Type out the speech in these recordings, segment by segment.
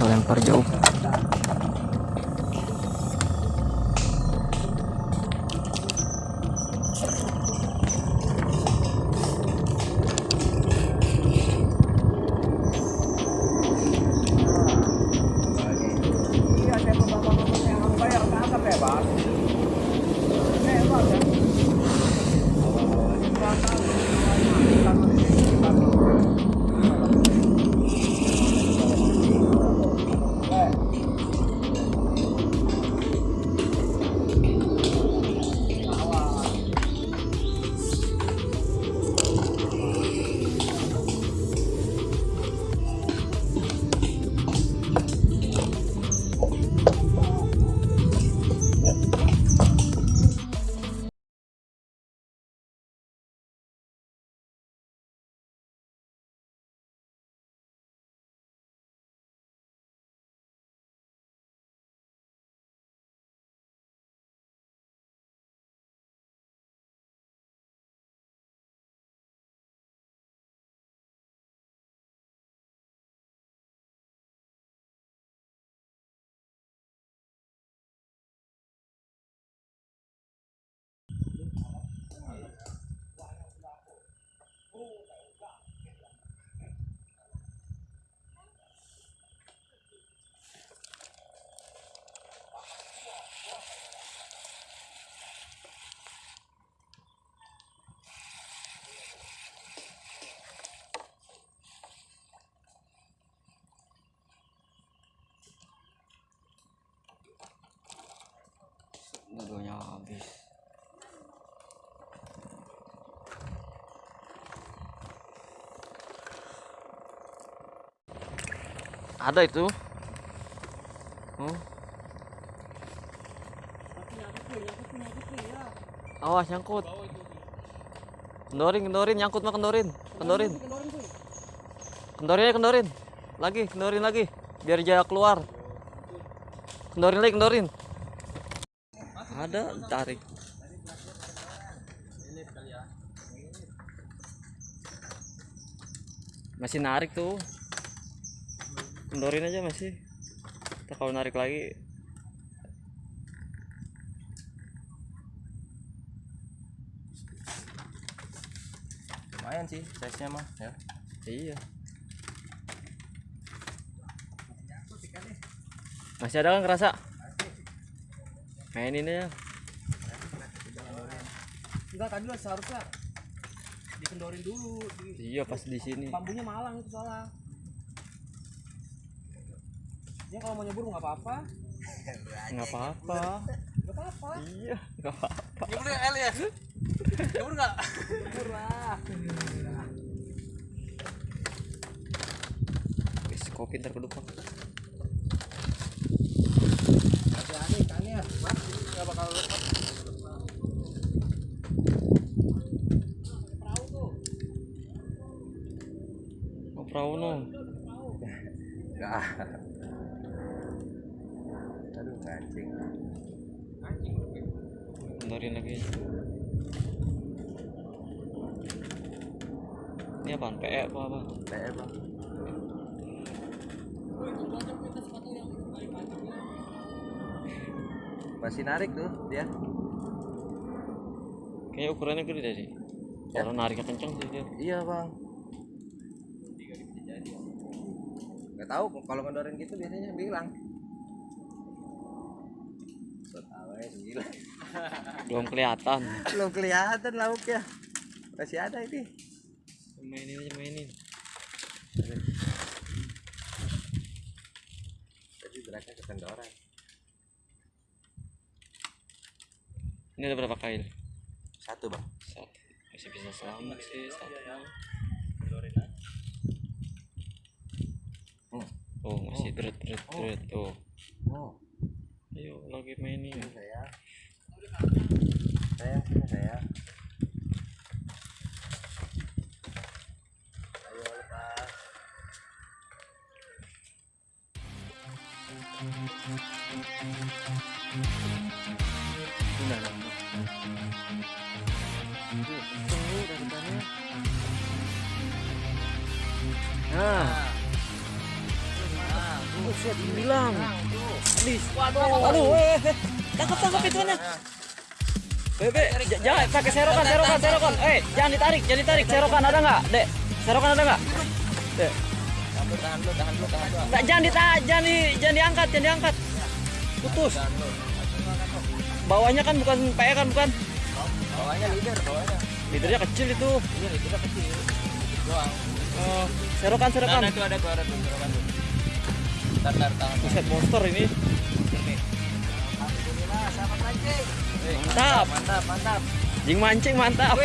Kita lempar jauh. Dulunya habis. Ada itu. Oh. Awas nyangkut. Kendorin, kendorin, nyangkut mah kendorin. Kendorin. Kendorin aja, kendorin. Lagi, kendorin lagi. Biar jaya keluar. Kendorin lagi, kendorin. Ada, tarik. Masih narik tuh. Kendorin aja masih. Ntar kalau narik lagi lumayan sih size nya mah ya Iya. Masih ada kan kerasa? Mainin aja. Enggak, tadi lah seharusnya dikendorin dulu. Di, Iya pas di sini. bambunya malang itu soalnya. Ya kalau mau nyebur nggak apa-apa. Nggak apa-apa. Nggak apa-apa. Iya, nggak apa-apa. Nyebur nggak L ya? Nyebur nggak? Nyebur lah. Wis, kopi ntar ikannya. Mas, nggak bakal lepas. Perahu tuh. Oh, perahu no. aduh mancing Kendorin lagi. Ini apaan? PE apa apa? PE bang masih narik tuh dia Kayaknya ukurannya gede deh sih. Ya. Kalau nariknya kenceng sih dia. iya bang nggak tahu kalau ngedorin gitu biasanya bilang Belum kelihatan. belum kelihatan lauknya masih ada ini mainin aja mainin Jadi geraknya kekendoran. Ini ada berapa kail Satu bang. satu. Masih bisa selamat sih satu. Hmm. oh masih deret deret deret tuh. Oh, ayo lagi mainin ini. Saya. Saya, ini saya. Ayo lepas. nah buset bilang Adis Waduh. Aduh, eh, eh. tangkap tangkap ituannya. Bebe, j- jangan pakai serokan, serokan, serokan. Eh, jangan ditarik, jangan ditarik. Serokan ada nggak, Dek? Serokan ada nggak? Dek. Tahan dulu, tahan dulu, tahan dulu, jangan ditarik, jangan di, jangan diangkat, jangan diangkat. Putus. Bawahnya kan bukan PE kan bukan? Bawahnya leader, bawahnya. Leadernya kecil itu. Ini leadernya kecil. Doang. Oh, serokan, serokan. Nah, itu ada ada tuh, serokan tuh. Ntar, ntar. Buset monster ini. Ini. Alhamdulillah, mancing. Mantap. Mantap, mantap. Jing mancing mantap.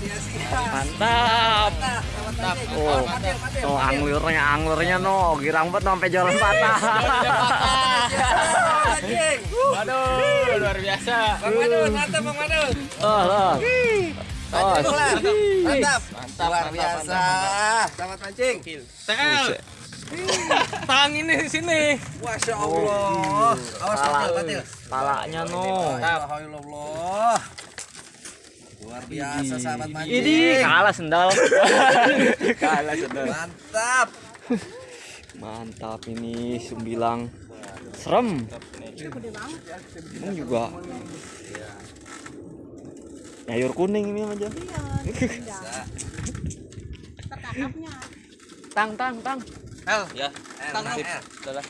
Sia-sia. Mantap. Mantap. Oh, oh anglurnya, anglurnya no, girang banget sampai jalan patah. Waduh, luar biasa. Bang Madun, mantap Bang Madun. Oh, oh. Oh, Mantap, mantap, mantap, luar biasa. Selamat mancing. tel tang ini di sini Masya Allah. Awas Pala, patil, patil. palanya no. Alhamdulillah. Luar biasa sahabat Ini mancing. kalah sendal. kalah sudah Mantap. Mantap ini sumbilang. Serem. Ini juga. Nyayur kuning ini aja. Tang, tang, tang. El ya Tang, tang El. udah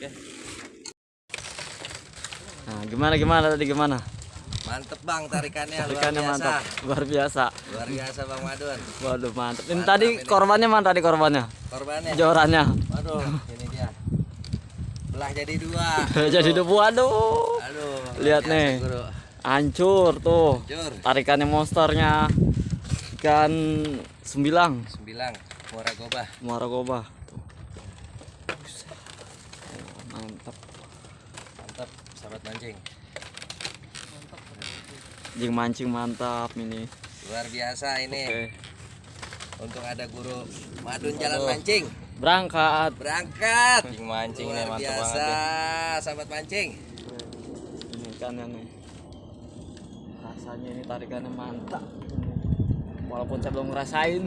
ya Nah, gimana gimana tadi gimana? Mantep bang tarikannya luar Tarikannya biasa. mantap, luar biasa. Luar biasa Bang Madun. Waduh mantap. Ini Mantap tadi ini. korbannya mana tadi korbannya? Korbannya. Jorannya. Waduh, ini dia. Belah jadi dua. Jadi debu aduh. Aduh. luar Lihat nih. Guru. Hancur tuh. Jur. Tarikannya monsternya ikan sembilang Sembilang. Muara gobah. muara. Oh, mantap. Mantap, sahabat mancing. Jing mancing mantap ini. Luar biasa ini. Oke. Untung ada guru Madun jalan mancing. Berangkat. Berangkat. mancing mancing nih Luar mantap biasa, banget ya sahabat mancing. Ini ikannya nih. Rasanya ini tarikannya mantap. Walaupun saya belum ngerasain.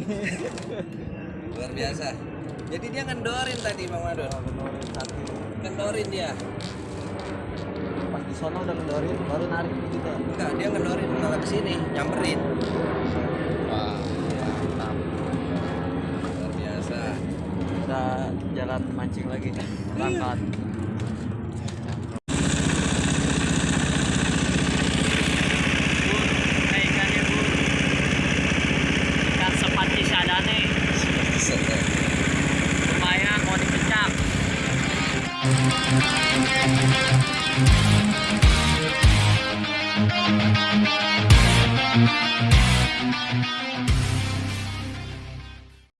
Luar biasa. Jadi dia ngendorin tadi Bang Madun. Ngendorin dia. Pas di sono udah ngendorin baru narik gitu. Enggak, dia ngendorin malah ke sini, nyamperin. wah mantap Luar biasa. Kita jalan mancing lagi. Berangkat. Money.